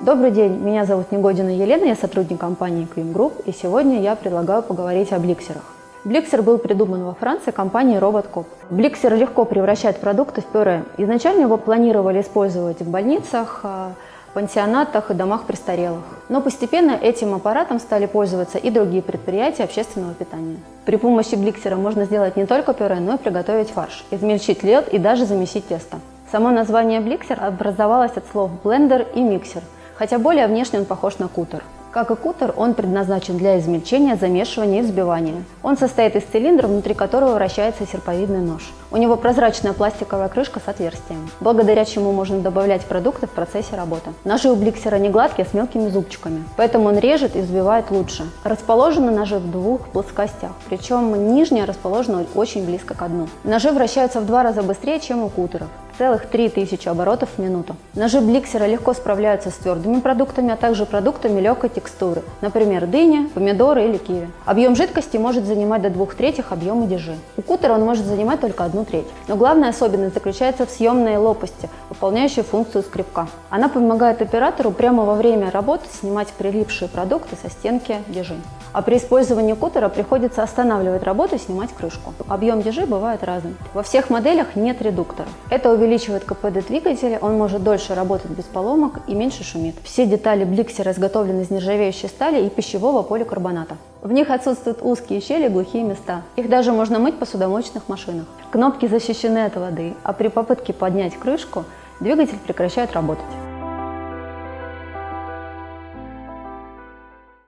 Добрый день, меня зовут Негодина Елена, я сотрудник компании Queen Group, и сегодня я предлагаю поговорить о бликсерах. Бликсер был придуман во Франции компанией RobotCop. Бликсер легко превращает продукты в пюре. Изначально его планировали использовать в больницах, а, пансионатах и домах престарелых. Но постепенно этим аппаратом стали пользоваться и другие предприятия общественного питания. При помощи бликсера можно сделать не только пюре, но и приготовить фарш, измельчить лед и даже замесить тесто. Само название бликсер образовалось от слов блендер и миксер – хотя более внешне он похож на кутер. Как и кутер, он предназначен для измельчения, замешивания и взбивания. Он состоит из цилиндра, внутри которого вращается серповидный нож. У него прозрачная пластиковая крышка с отверстием, благодаря чему можно добавлять продукты в процессе работы. Ножи у бликсера не гладкие, а с мелкими зубчиками, поэтому он режет и взбивает лучше. Расположены ножи в двух плоскостях, причем нижняя расположена очень близко к дну. Ножи вращаются в два раза быстрее, чем у кутеров 3000 оборотов в минуту. Ножи бликсера легко справляются с твердыми продуктами, а также продуктами легкой текстуры, например, дыня, помидоры или киви. Объем жидкости может занимать до двух третьих объема дежи. У кутера он может занимать только одну треть. Но главная особенность заключается в съемной лопасти, выполняющей функцию скребка. Она помогает оператору прямо во время работы снимать прилипшие продукты со стенки дежи. А при использовании кутера приходится останавливать работу и снимать крышку. Объем дежи бывает разным. Во всех моделях нет редуктора. Это увеличивает КПД двигателя, он может дольше работать без поломок и меньше шумит. Все детали бликсера изготовлены из нержавеющей стали и пищевого поликарбоната. В них отсутствуют узкие щели, глухие места. Их даже можно мыть в посудомоечных машинах. Кнопки защищены от воды, а при попытке поднять крышку двигатель прекращает работать.